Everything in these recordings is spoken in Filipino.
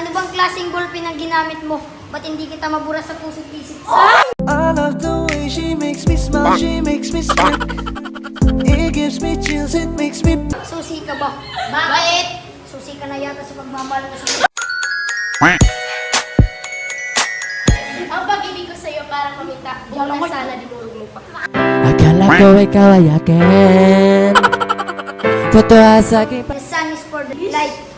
Ano bang klaseng ballpen ang ginamit mo? Ba't hindi kita mabura sa puso't isip? I love the way she makes me smile, she makes me smirk. It gives me chills, it makes me. Susi ka ba? Bakit? Susi ka na yata sa pagmamahal mo sa Ang pag-ibig ko sa'yo para kumita. Buong na sana dinurog mo pa. Akala ko ikaw ay akin Totoo sa akin The sun is for the light.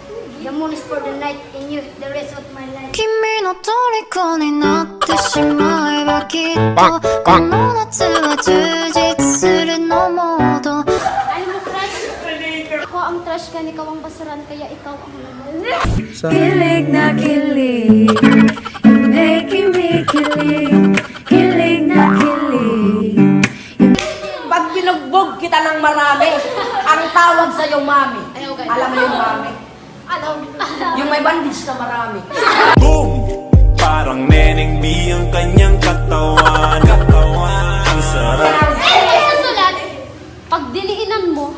The moon is for the night. And you, the rest of my life. 君の虜になってしまえばきっとこの夏は充実するのもっと Alam mo, crush? Ako ang trash ka, ikaw ang basuran, kaya ikaw ang laman. Kilig na kilig You're making me kilig Kilig na kilig Pag binugbog kita ng marami, ang tawag sa'yo, mami. Ayaw, ganun. Alam mo yung mami? Ano? Yung may bandage na marami. Boom! Parang Neneng B ang kanyang katawan Katawan Ang sarap Ay, sa sulat, pag diniinan mo,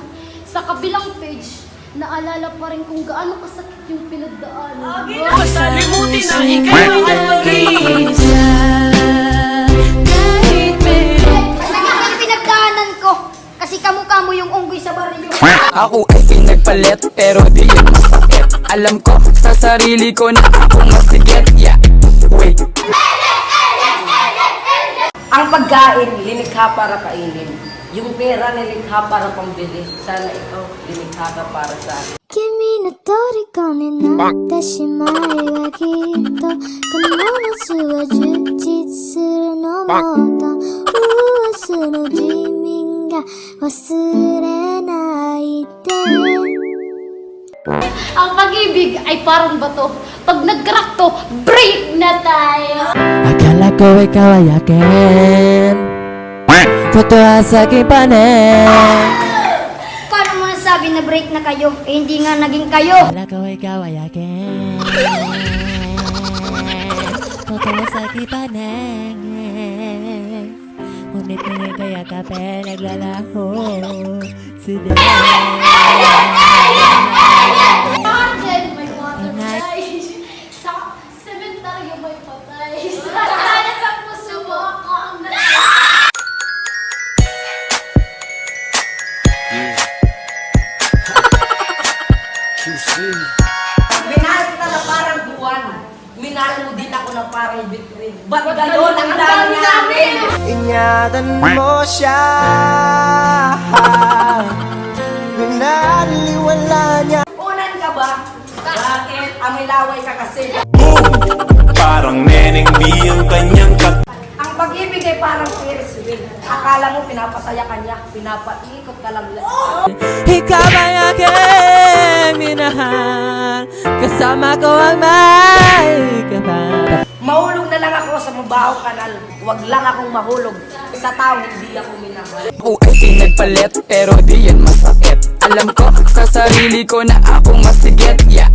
sa kabilang page, naalala pa rin kung gaano kasakit yung pinagdaanan. Salimutin na ikaw pinagdaanan ko. Kasi kamukha mo yung unggoy sa baryo. Ako ay pinagpalit pero di yun masakit Alam ko sa sarili ko na ako masigit Yeah, wait Ang pagkain, linikha para kainin. Yung pera, nilikha para pambili. Sana ikaw, linikha ka para sa akin. 君の虜になってしまえばきっとこの夏は充実するのもっと明日の自民が忘れ ang pag-ibig ay parang bato. Pag nag-crack to, break na tayo! Akala ko ikaw ay akin Totoo sa akin panin Paano mo nasabi na break na kayo? Eh, hindi nga naging kayo. Akala ko ikaw ay akin Totoo sa akin panin Ngunit ngayon kaya kape naglalaho Sila Minahal kita na parang buwan. Minahal mo din ako na parang bituin. Ba't ganon ang dami namin? Ingatan mo siya. Binaliwala niya. Unan ka ba? Bakit? Amilaway ka kasi. Boom! Parang Neneng B ang kanyang katawan Ang pag-ibig ay parang Ferris wheel. Akala mo pinapasaya ka niya, pinapaikot ka lang. Ikaw ay aking minahal Kasama ko ang may kapal Mahulog na lang ako sa mabaho kanal. Huwag lang akong mahulog. Sa tao, hindi ako minahal. Ako ay pinagpalit pero di yan masakit Alam ko sa sarili ko na ako masigit Yeah,